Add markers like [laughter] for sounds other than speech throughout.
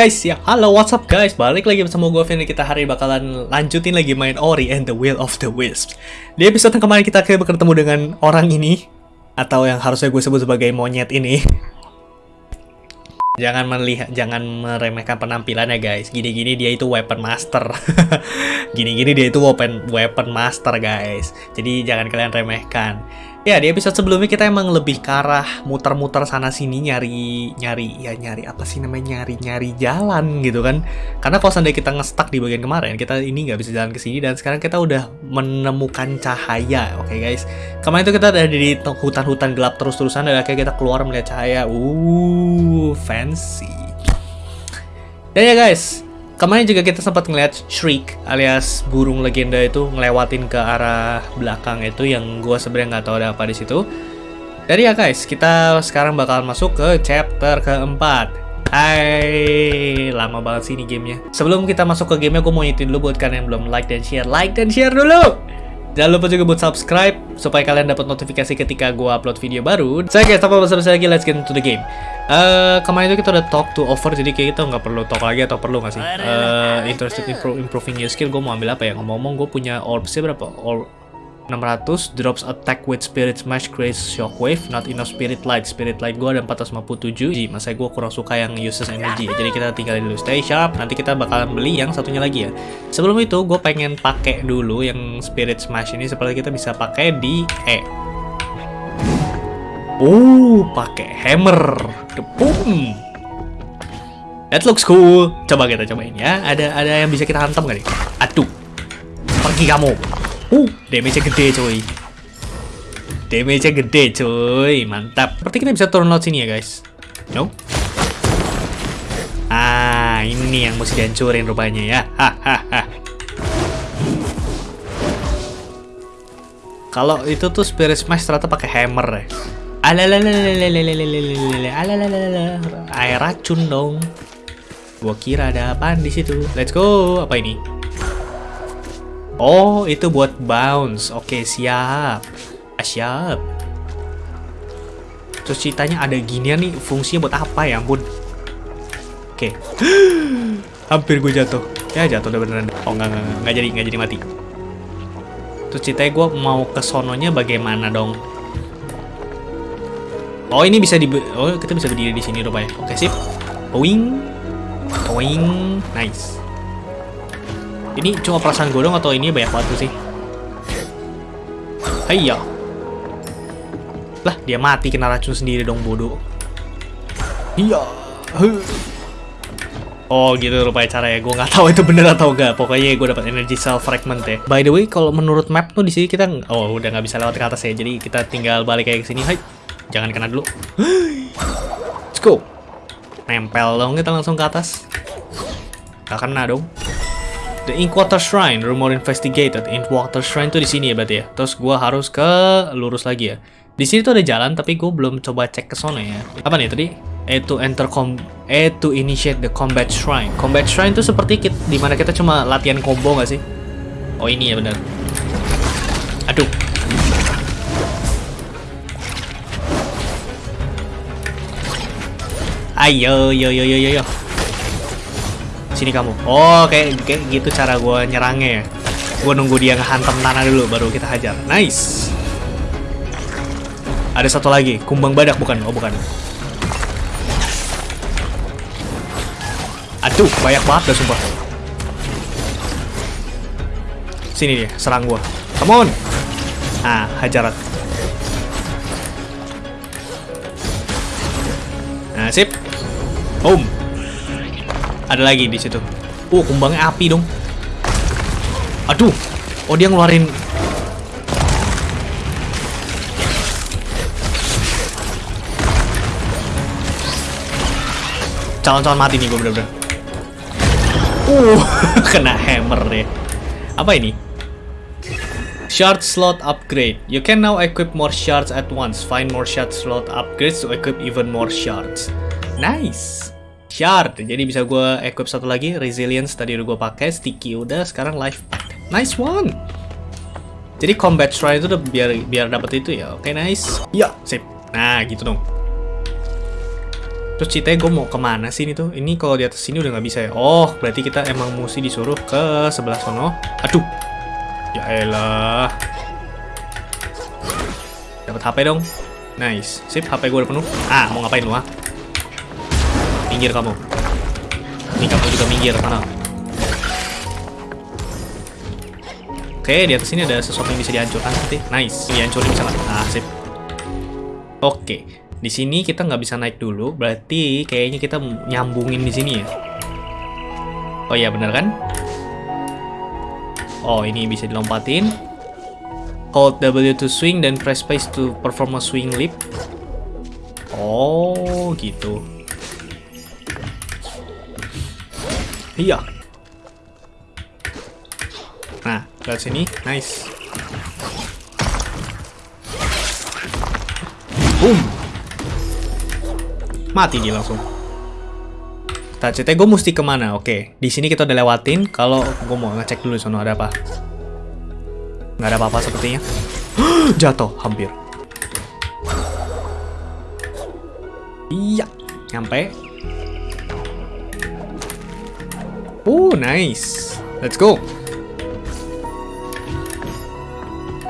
guys, ya. Halo what's up guys? Balik lagi bersama gue Vini, kita hari bakalan lanjutin lagi main Ori and the Will of the Wisps. Di episode yang kemarin kita kayak bertemu dengan orang ini Atau yang harusnya gue sebut sebagai monyet ini. [laughs] Jangan melihat, jangan meremehkan penampilannya guys. Gini-gini dia itu weapon master. [laughs] Gini-gini dia itu weapon, weapon master guys. Jadi jangan kalian remehkan Ya, di episode sebelumnya kita emang lebih ke arah muter-muter sana sini nyari nyari ya nyari apa sih namanya nyari nyari jalan gitu kan. Karena kalau seandainya kita ngestak di bagian kemarin, kita ini nggak bisa jalan ke sini dan sekarang kita udah menemukan cahaya. Oke, okay, guys. Kemarin itu kita ada di hutan-hutan gelap terus-terusan dan akhirnya kita keluar melihat cahaya. Uh, fancy. Dan ya guys, Kemarin juga kita sempat ngeliat Shriek alias burung legenda itu ngelewatin ke arah belakang itu yang gue sebenarnya nggak tahu ada apa di situ. Jadi ya guys, kita sekarang bakal masuk ke chapter keempat. Hai, lama banget sih ini gamenya. Sebelum kita masuk ke gamenya, gue mau nyitin dulu buat kalian yang belum like dan share. Like dan share dulu! Jangan lupa juga buat subscribe supaya kalian dapat notifikasi ketika gue upload video baru. Saya guys, tanpa basa-basi lagi, let's get into the game. Uh, kemarin itu kita udah talk to over, jadi kayak kita nggak perlu talk lagi atau perlu nggak sih? Uh, interested in improving your skill, gue mau ambil apa ya? Ngomong-ngomong, gue punya orbsnya berapa? Orb 600 drops attack with spirit smash creates shockwave not enough spirit light spirit light gue ada 457 jadi masa gue kurang suka yang uses energy jadi kita tinggalin dulu stay sharp nanti kita bakalan beli yang satunya lagi ya sebelum itu gue pengen pakai dulu yang spirit smash ini seperti kita bisa pakai di E Oh, pakai hammer. Boom. That looks cool. Coba kita cobain ya. Ada ada yang bisa kita hantam gak nih? Aduh. Pergi kamu. Uh, damage-nya gede coy. Damage-nya gede coy, mantap. Seperti kita bisa turun laut sini ya guys. No? Ah, ini yang mesti dihancurin rupanya ya. Hahaha. Kalau itu tuh Spirit Smash ternyata pakai hammer ya. Air racun dong. Gua kira ada apaan di situ. Let's go. Apa ini? Oh, itu buat bounce. Oke, siap. Ah, siap. Terus ceritanya ada ginian nih, fungsinya buat apa ya ampun. Oke. [gasps] Hampir gue jatuh. Ya, jatuh udah beneran. Oh, enggak, enggak, enggak, jadi, enggak jadi mati. Terus ceritanya gue mau ke sononya bagaimana dong? Oh, ini bisa di... Oh, kita bisa berdiri di sini rupanya. Oke, sip. Wing. Wing. Nice. Ini cuma perasaan gue dong atau ini banyak batu sih? Hayya. Lah, dia mati kena racun sendiri dong bodoh. Iya. Oh gitu rupanya cara ya. Gue nggak tahu itu bener atau enggak. Pokoknya gue dapat energy cell fragment ya. By the way, kalau menurut map tuh di sini kita oh udah nggak bisa lewat ke atas ya. Jadi kita tinggal balik kayak ke sini. Hai. Jangan kena dulu. Let's go. Nempel dong kita langsung ke atas. Gak kena dong. The Inkwater Shrine, rumor investigated. Inkwater Shrine tuh di sini ya berarti ya. Terus gua harus ke lurus lagi ya. Di sini tuh ada jalan tapi gue belum coba cek ke sana ya. Apa nih tadi? E to enter com E to initiate the combat shrine. Combat shrine tuh seperti kita, di mana kita cuma latihan combo nggak sih? Oh ini ya benar. Aduh. Ayo, yo, yo, yo, yo, yo. Sini kamu. Oh, kayak, kayak gitu cara gue nyerangnya ya. Gue nunggu dia ngehantam tanah dulu, baru kita hajar. Nice. Ada satu lagi, kumbang badak bukan? Oh, bukan. Aduh, banyak banget dah sumpah. Sini dia, serang gue. Come on. Ah, hajar. Nah, sip. Boom. Ada lagi di situ. Oh, kumbangnya api dong. Aduh. Oh, dia ngeluarin calon-calon mati nih gue bener-bener. Uh, [laughs] kena hammer deh. Apa ini? Shard slot upgrade. You can now equip more shards at once. Find more shard slot upgrades to equip even more shards. Nice shard jadi bisa gue equip satu lagi resilience tadi udah gue pakai sticky udah sekarang life nice one jadi combat shrine itu udah biar biar dapat itu ya oke okay, nice ya sip nah gitu dong Terus ceritanya gue mau ke mana sih ini tuh? Ini kalau di atas sini udah nggak bisa ya? Oh, berarti kita emang mesti disuruh ke sebelah sono. Aduh. Ya elah. Dapat HP dong. Nice. Sip, HP gue udah penuh. Ah, mau ngapain lu ah? Minggir kamu. Ini kamu juga minggir, mana? Oke, di atas sini ada sesuatu yang bisa dihancurkan nanti. Nice, dihancurin bisa? Ah, sip. Oke, di sini kita nggak bisa naik dulu, berarti kayaknya kita nyambungin di sini ya. Oh iya, bener kan? Oh, ini bisa dilompatin. Hold W to swing dan press space to perform a swing leap. Oh, gitu. Iya. Nah, ke sini, nice. Boom. Mati dia langsung. Kita gue mesti ke mana? Oke, di sini kita udah lewatin. Kalau gue mau ngecek dulu sono ada apa. Nggak ada apa-apa sepertinya. [gasps] Jatuh, hampir. Iya, nyampe. Oh, nice. Let's go.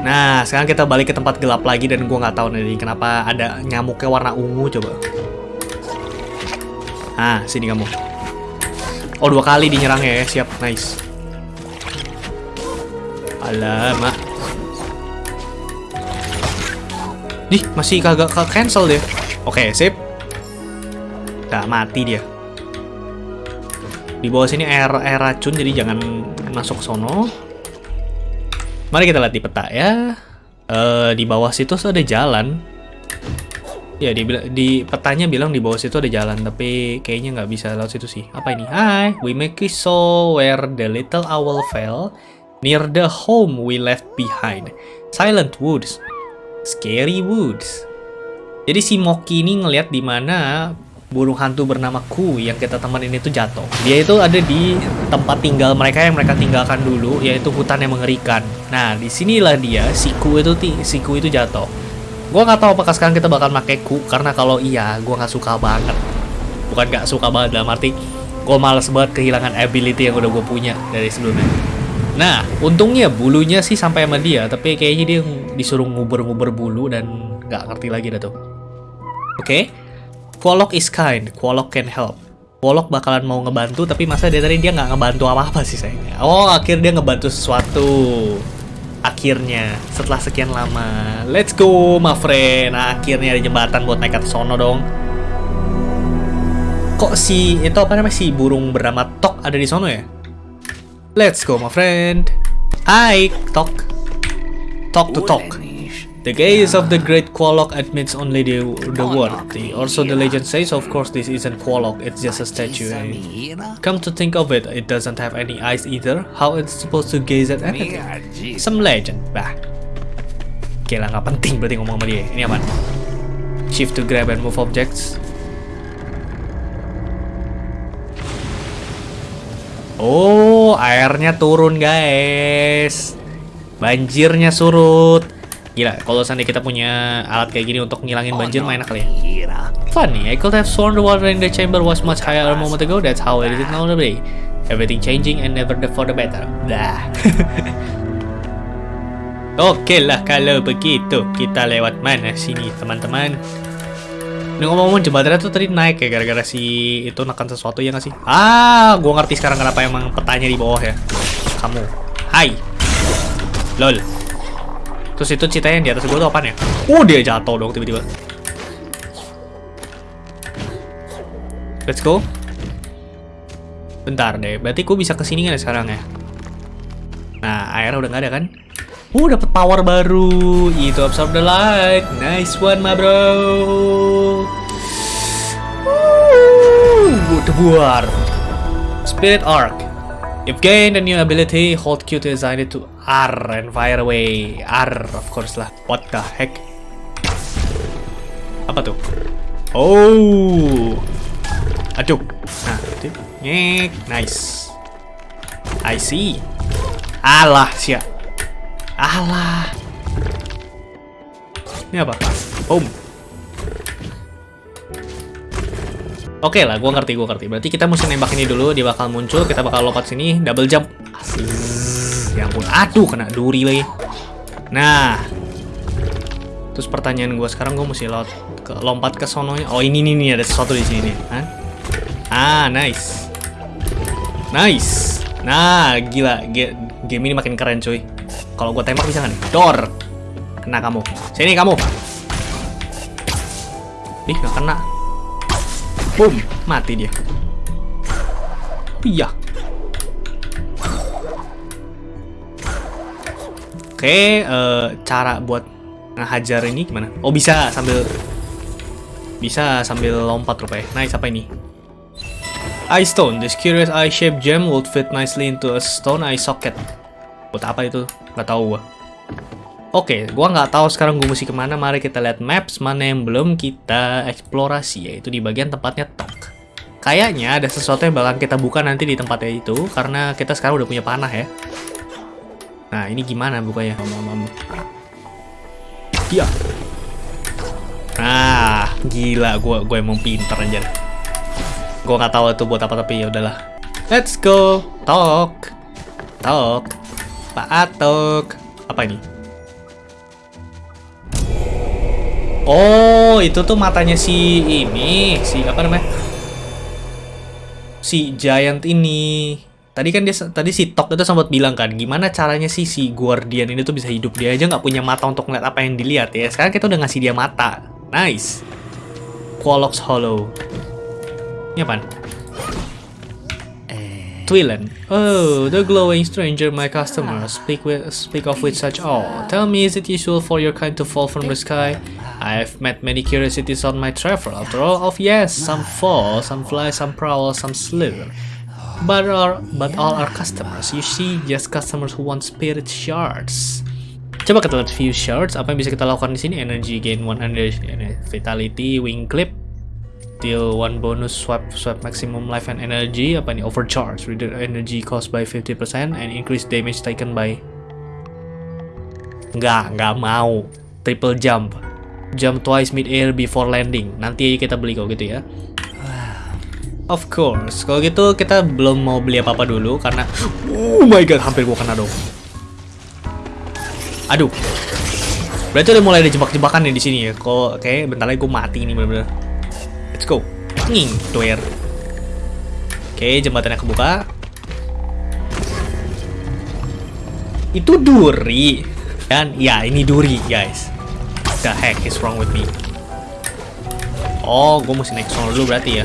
Nah, sekarang kita balik ke tempat gelap lagi dan gue nggak tahu nih kenapa ada nyamuknya warna ungu coba. Ah, sini kamu. Oh, dua kali dinyerangnya ya. Siap, nice. Alamak. Nih, masih kagak cancel deh. Oke, sip. Nah, mati dia. Di bawah sini air air racun jadi jangan masuk sono. Mari kita lihat di peta ya. Uh, di bawah situ ada jalan. Ya, di, di petanya bilang di bawah situ ada jalan, tapi kayaknya nggak bisa lewat situ sih. Apa ini? Hai, we make it so where the little owl fell, near the home we left behind. Silent woods, scary woods. Jadi si Moki ini ngelihat di mana burung hantu bernama Ku yang kita temenin itu jatuh. Dia itu ada di tempat tinggal mereka yang mereka tinggalkan dulu, yaitu hutan yang mengerikan. Nah, di sinilah dia, si Ku itu si Ku itu jatuh. Gua nggak tahu apakah sekarang kita bakal pakai Ku, karena kalau iya, gua nggak suka banget. Bukan nggak suka banget dalam arti, gue males banget kehilangan ability yang udah gue punya dari sebelumnya. Nah, untungnya bulunya sih sampai sama dia, tapi kayaknya dia disuruh nguber-nguber bulu dan nggak ngerti lagi dah tuh. Oke, okay? Quolok is kind, Quolok can help. Quolok bakalan mau ngebantu, tapi masa dari tadi dia nggak ngebantu apa-apa sih sayangnya. Oh, akhirnya dia ngebantu sesuatu. Akhirnya, setelah sekian lama. Let's go, my friend. Akhirnya ada jembatan buat naik ke sono dong. Kok si, itu apa namanya, si burung bernama Tok ada di sono ya? Let's go, my friend. Hai, Tok. Talk to Tok. The gaze of the great Qualock admits only the, the word. The, also the legend says of course this isn't Qualock, it's just a statue. Come to think of it, it doesn't have any eyes either. How it's supposed to gaze at anything? Some legend, bah. Oke lah, nggak penting berarti ngomong sama dia. Ini aman. Shift to grab and move objects. Oh, airnya turun guys. Banjirnya surut. Gila, kalau seandainya kita punya alat kayak gini untuk ngilangin banjir, main kali ya. Funny, I could have sworn the water in the chamber was much higher a moment ago. That's how it is now today. Everything changing and never the for the better. Dah. [laughs] Oke okay lah kalau begitu kita lewat mana sini teman-teman. Ini ngomong-ngomong jembatannya tuh tadi naik ya gara-gara si itu nekan sesuatu ya nggak sih? Ah, gua ngerti sekarang kenapa emang petanya di bawah ya. Kamu, hai, lol. Terus itu cita yang di atas gue tuh apaan ya? Oh, dia jatuh dong tiba-tiba. Let's go. Bentar deh, berarti gue bisa ke sini kan sekarang ya? Nah, air udah nggak ada kan? Uh, dapet power baru. Itu absorb the light. Nice one, ma bro. Uh, debuar. Spirit Arc. You've gained a new ability, hold Q to assign it to R and fire away. R, of course lah. What the heck? Apa tuh? Oh. Aduh. Nah, itu. Nyek. Nice. I see. Alah, siap. Alah. Ini apa? Boom. Oke lah, gua ngerti, gua ngerti. Berarti kita mesti nembak ini dulu, dia bakal muncul, kita bakal lompat sini, double jump. Asik. Ya ampun, aduh kena duri lagi. Nah. Terus pertanyaan gua sekarang gua mesti lompat ke lompat ke sononya. Oh, ini nih nih ada sesuatu di sini. Hah? Ah, nice. Nice. Nah, gila. Ge- Game ini makin keren, cuy. Kalau gua tembak bisa nih? Dor. Kena kamu. Sini kamu. Ih, nggak kena. Boom, mati dia. Iya. Oke, eh, cara buat ngehajar ini gimana? Oh, bisa sambil bisa sambil lompat rupanya. Nice, apa ini? Eye stone. This curious eye-shaped gem would fit nicely into a stone eye socket. Buat apa itu? Gak tahu gua. Oke, gua nggak tahu sekarang gue mesti ke mana. Mari kita lihat maps mana yang belum kita eksplorasi, yaitu di bagian tempatnya Tok. Kayaknya ada sesuatu yang bakal kita buka nanti di tempatnya itu, karena kita sekarang udah punya panah ya. Nah, ini gimana bukanya? Om, om, om. Iya. Nah, gila, gua gue emang pinter aja. Gua nggak tahu itu buat apa tapi ya udahlah. Let's go, Tok, Tok, Pak Atok. Apa ini? Oh, itu tuh matanya si ini, si apa namanya? Si giant ini. Tadi kan dia tadi si Tok itu sempat bilang kan, gimana caranya sih si Guardian ini tuh bisa hidup dia aja nggak punya mata untuk ngeliat apa yang dilihat ya. Sekarang kita udah ngasih dia mata. Nice. Qualox Hollow. Ini apaan? Twilan. Oh, the glowing stranger, my customer. Speak with, speak of with such awe. Tell me, is it usual for your kind to fall from the sky? I've met many curiosities on my travel. After all, of yes, some fall, some fly, some prowl, some slither. But are but all are customers. You see, just customers who want spirit shards. Coba kita lihat view shards. Apa yang bisa kita lakukan di sini? Energy gain 100, vitality, wing clip, deal one bonus swap swap maximum life and energy apa nih overcharge reduce energy cost by 50% and increase damage taken by nggak nggak mau triple jump jump twice mid air before landing nanti kita beli kok gitu ya of course kalau gitu kita belum mau beli apa apa dulu karena oh my god hampir gua kena dong aduh berarti udah mulai ada jebak-jebakan nih di sini ya kok kayak bentar lagi gua mati ini bener-bener Let's go. Nging, doer. Oke, jembatannya kebuka. Itu duri. Dan ya, ini duri, guys. The heck is wrong with me? Oh, gue mesti naik sono dulu berarti ya.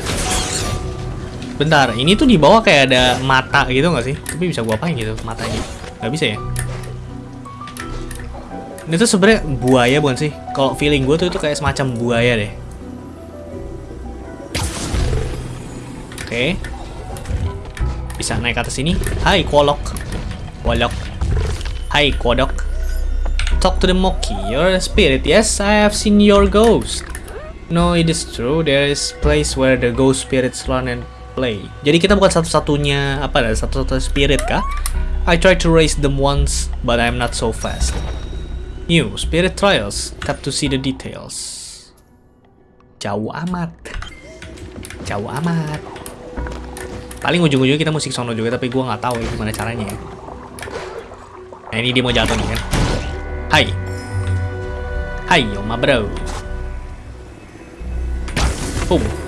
Bentar, ini tuh di bawah kayak ada mata gitu nggak sih? Tapi bisa gua apain gitu matanya? Nggak bisa ya? Ini tuh sebenarnya buaya bukan sih? Kalau feeling gue tuh itu kayak semacam buaya deh. Oke. Bisa naik ke atas sini. Hai, Quolok. Quolok. Hai, Kodok. Talk to the Monkey. You're a spirit. Yes, I have seen your ghost. No, it is true. There is place where the ghost spirits run and play. Jadi kita bukan satu-satunya apa ada satu-satunya spirit kah? I tried to raise them once, but I'm not so fast. New spirit trials. Tap to see the details. Jauh amat. Jauh amat. Paling ujung-ujungnya kita musik sono juga, tapi gua nggak tahu ya gimana caranya. ya. Nah ini dia mau jatuh nih kan. Hai. Hai, Yoma bro. Boom.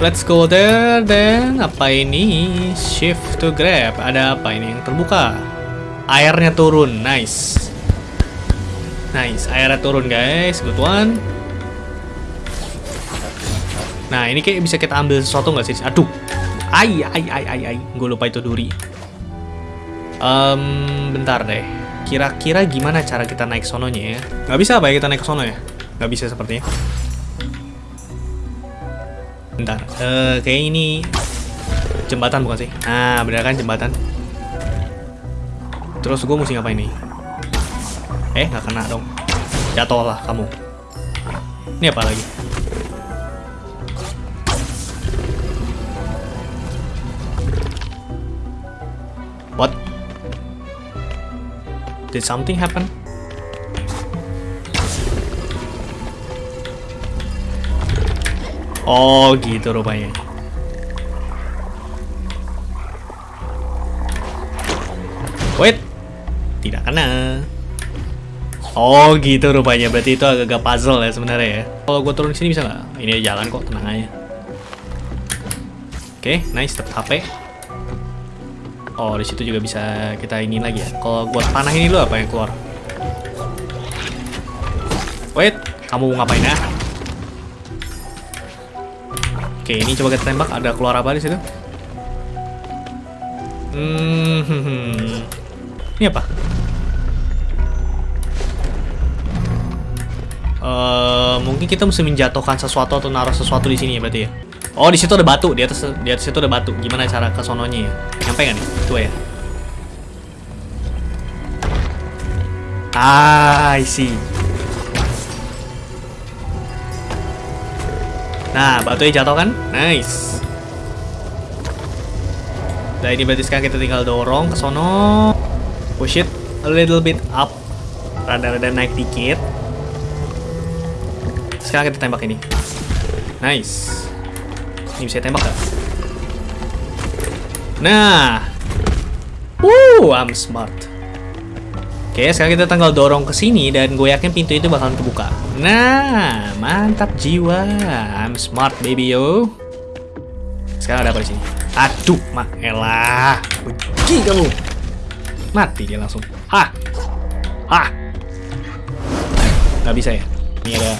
Let's go there then. Apa ini? Shift to grab. Ada apa ini yang terbuka? Airnya turun. Nice. Nice. Airnya turun guys. Good one. Nah ini kayak bisa kita ambil sesuatu nggak sih? Aduh. Ai, ai, ai, ai, ai. Gue lupa itu duri. Um, bentar deh. Kira-kira gimana cara kita naik sononya ya? Nggak bisa apa ya kita naik sono ya? Nggak bisa sepertinya. Bentar. Eh, kayak ini jembatan bukan sih? Nah, bener kan jembatan? Terus gue mesti ngapain nih? Eh, nggak kena dong. Jatuh lah kamu. Ini apa lagi? What? Did something happen? Oh, gitu rupanya. Wait. Tidak kena. Oh, gitu rupanya. Berarti itu agak-agak puzzle ya sebenarnya ya. Kalau gue turun sini bisa nggak? Ini jalan kok, tenang aja. Oke, okay, nice. Tetap HP. Oh, di situ juga bisa kita ini lagi ya. Kalau buat panah ini dulu apa yang keluar? Wait, kamu ngapain ya? Oke, ini coba kita tembak. Ada keluar apa di situ? Hmm, ini apa? Uh, mungkin kita mesti menjatuhkan sesuatu atau naruh sesuatu di sini ya berarti ya. Oh, di situ ada batu. Di atas di atas itu ada batu. Gimana cara ke sononya ya? Nyampe nggak nih? Itu ya. Ah, I see. Nah, batunya jatuh kan? Nice. Nah, ini berarti sekarang kita tinggal dorong ke sono. Push it a little bit up. Rada-rada naik dikit. Sekarang kita tembak ini. Nice. Ini bisa tembak gak? Nah. Woo, I'm smart. Oke, sekarang kita tinggal dorong ke sini dan gue yakin pintu itu bakalan kebuka. Nah, mantap jiwa. I'm smart baby yo. Sekarang ada apa di sini? Aduh, mak elah. Benci kamu. Mati dia langsung. Hah. Hah. Gak bisa ya? Ini ada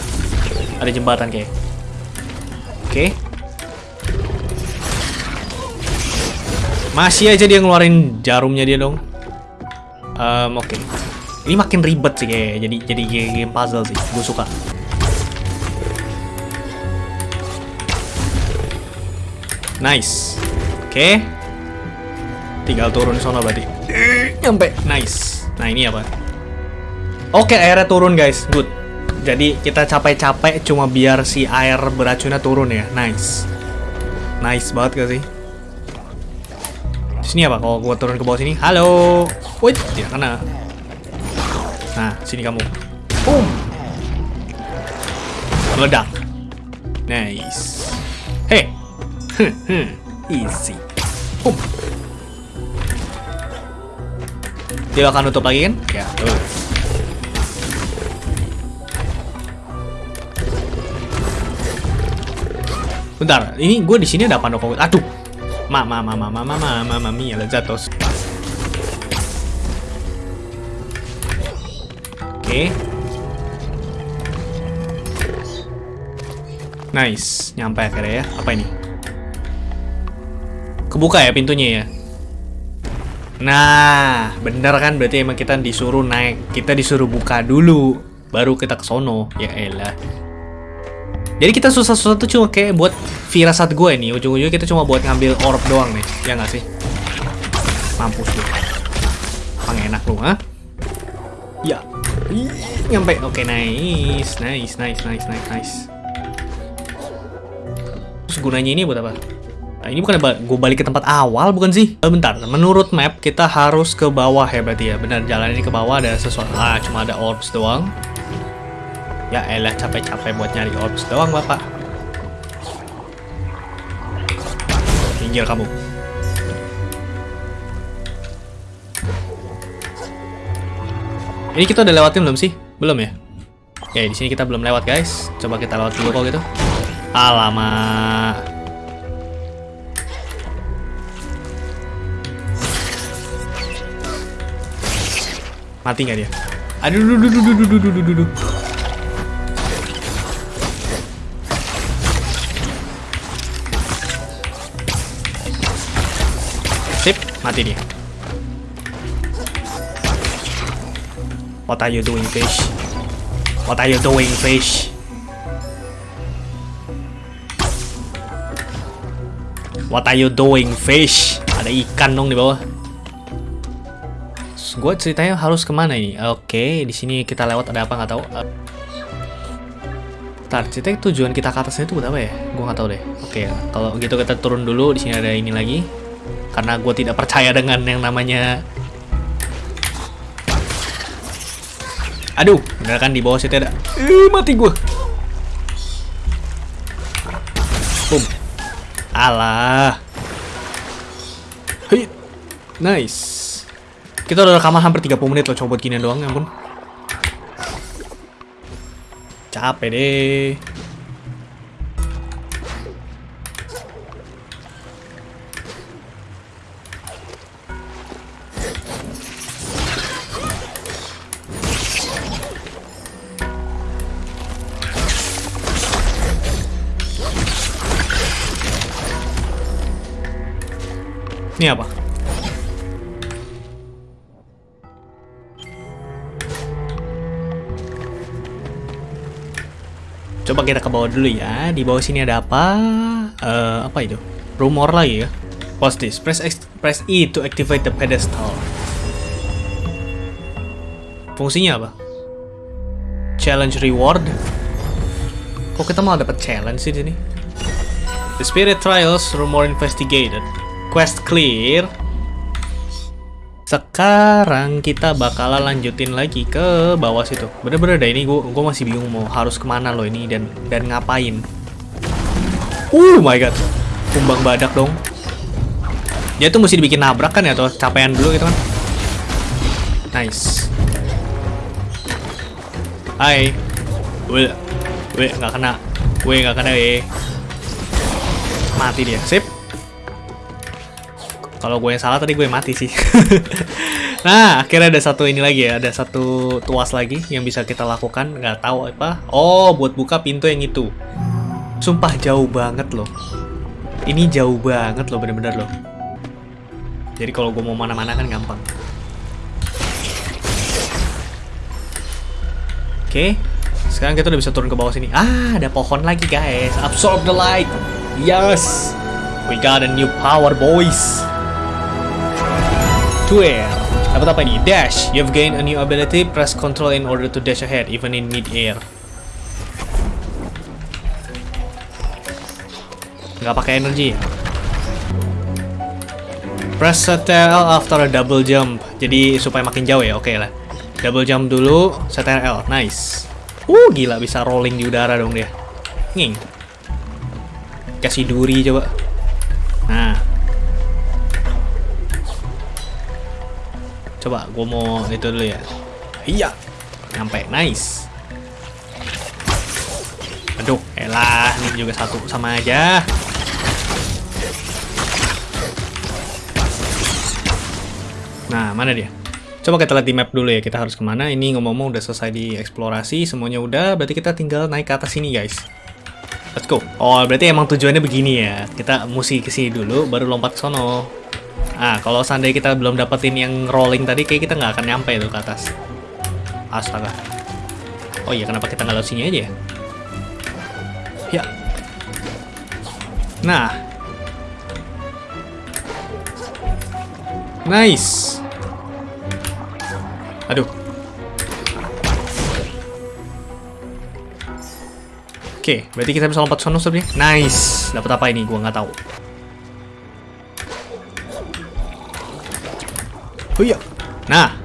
ada jembatan kayak. Oke. Masih aja dia ngeluarin jarumnya dia dong. Um, oke. Okay. Ini makin ribet sih kayak jadi jadi game puzzle sih. Gue suka. Nice. Oke. Okay. Tinggal turun sana berarti. Nyampe. Nice. Nah, ini apa? Oke, okay, airnya turun guys. Good. Jadi kita capek-capek cuma biar si air beracunnya turun ya. Nice. Nice banget gak sih? Sini apa? Kalau gua turun ke bawah sini. Halo. Wait, tidak kena. Nah, sini kamu. Boom. Meledak. Nice. Hey. Easy. Boom. Dia akan nutup lagi kan? Ya, tuh. Bentar, ini gue di sini ada apa Aduh, Mamma, mamma, mamma, mamma, mamma mia, lezatos. Oke. Okay. Nice, nyampe akhirnya ya. Apa ini? Kebuka ya pintunya ya? Nah, bener kan berarti emang kita disuruh naik, kita disuruh buka dulu, baru kita ke sono. Ya elah. Jadi kita susah-susah tuh cuma kayak buat firasat gue nih. Ujung-ujungnya kita cuma buat ngambil orb doang nih. Ya nggak sih? Mampus lu. enak lu, ha? Ya. Nyampe. Oke, okay, nice. Nice, nice, nice, nice, nice. Terus gunanya ini buat apa? Nah, ini bukan gue balik ke tempat awal, bukan sih? Bentar, menurut map kita harus ke bawah ya berarti ya. Benar, jalan ini ke bawah ada sesuatu. Ah, cuma ada orbs doang. Ya elah capek-capek buat nyari orbs doang bapak. Minggir kamu. Ini kita udah lewatin belum sih? Belum ya? Ya di sini kita belum lewat guys. Coba kita lewat dulu kok gitu. Alamak. Mati nggak dia? Aduh, duh, duh, duh, duh, duh, duh, duh, duh. Mati dia. What are you doing, fish? What are you doing, fish? What are you doing, fish? Ada ikan dong di bawah. Gue ceritanya harus ke mana ini? Oke, di sini kita lewat ada apa nggak tahu. Ntar, ceritanya tujuan kita ke atasnya itu buat apa ya? Gue nggak tahu deh. Oke, kalau gitu kita turun dulu. Di sini ada ini lagi karena gue tidak percaya dengan yang namanya aduh bener kan di bawah situ ada eh, mati gue Alah. Hei. Nice. Kita udah rekaman hampir 30 menit loh coba buat gini doang, ya ampun. Capek deh. Ini apa? Coba kita ke bawah dulu ya. Di bawah sini ada apa? Eh, apa itu? Rumor lagi ya. What's this? Press X, press E to activate the pedestal. Fungsinya apa? Challenge reward. Kok kita malah dapat challenge sih di sini? The Spirit Trials Rumor Investigated. Quest clear. Sekarang kita bakalan lanjutin lagi ke bawah situ. Bener-bener deh ini gue gue masih bingung mau harus ke mana loh ini dan dan ngapain. Oh my god, kumbang badak dong. Dia tuh mesti dibikin nabrak kan ya atau capean dulu gitu kan? Nice. Hai. Weh, weh nggak kena. Weh nggak kena eh. Mati dia. Sip. Kalau gue yang salah tadi gue mati sih. [laughs] nah, akhirnya ada satu ini lagi ya, ada satu tuas lagi yang bisa kita lakukan. Nggak tahu apa. Oh, buat buka pintu yang itu. Sumpah jauh banget loh. Ini jauh banget loh, bener-bener loh. Jadi kalau gue mau mana-mana kan gampang. Oke, sekarang kita udah bisa turun ke bawah sini. Ah, ada pohon lagi guys. Absorb the light. Yes, we got a new power, boys air. Dapat apa ini? Dash. You've gained a new ability. Press control in order to dash ahead, even in mid-air. Nggak pakai energi ya? Press CTRL after a double jump. Jadi supaya makin jauh ya, oke okay lah. Double jump dulu, CTRL. Nice. Uh, gila bisa rolling di udara dong dia. Nging. Kasih duri coba. Nah, Coba gue mau itu dulu ya. Iya. Nyampe. Nice. Aduh, elah, ini juga satu sama aja. Nah, mana dia? Coba kita lihat di map dulu ya, kita harus ke mana. Ini ngomong-ngomong udah selesai di eksplorasi, semuanya udah, berarti kita tinggal naik ke atas sini guys. Let's go. Oh, berarti emang tujuannya begini ya. Kita mesti ke sini dulu, baru lompat ke sono. Nah, kalau seandainya kita belum dapetin yang rolling tadi, kayak kita nggak akan nyampe itu ke atas. Astaga. Oh iya, kenapa kita nggak lewat sini aja ya? Ya. Nah. Nice. Aduh. Oke, berarti kita bisa lompat sono sebenarnya. Nice. Dapat apa ini? Gua nggak tahu. Oh iya. Nah.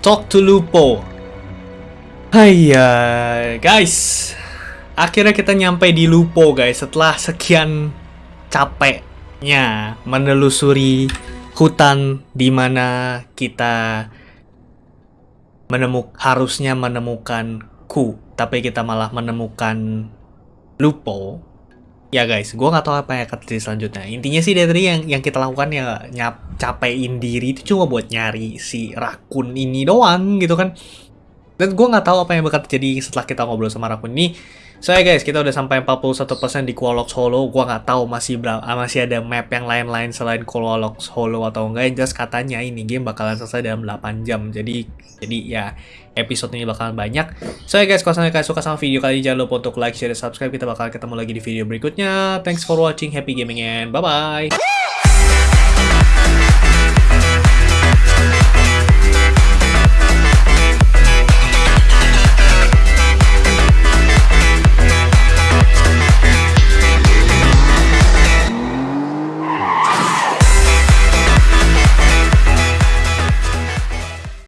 Talk to Lupo. Hai guys. Akhirnya kita nyampe di Lupo guys setelah sekian capeknya menelusuri hutan di mana kita menemuk harusnya menemukan ku, tapi kita malah menemukan Lupo ya guys, gue nggak tahu apa yang akan terjadi selanjutnya. Intinya sih dari yang yang kita lakukan ya nyap capein diri itu cuma buat nyari si rakun ini doang gitu kan. Dan gue nggak tahu apa yang bakal terjadi setelah kita ngobrol sama rakun ini. So, guys, kita udah sampai 41% di Qualox Holo. Gua nggak tahu masih berapa, masih ada map yang lain-lain selain Qualox Holo atau enggak. Yang jelas katanya ini game bakalan selesai dalam 8 jam. Jadi jadi ya episode ini bakalan banyak. So ya guys, kalau kalian suka sama video kali ini jangan lupa untuk like, share, dan subscribe. Kita bakal ketemu lagi di video berikutnya. Thanks for watching. Happy gaming and bye-bye.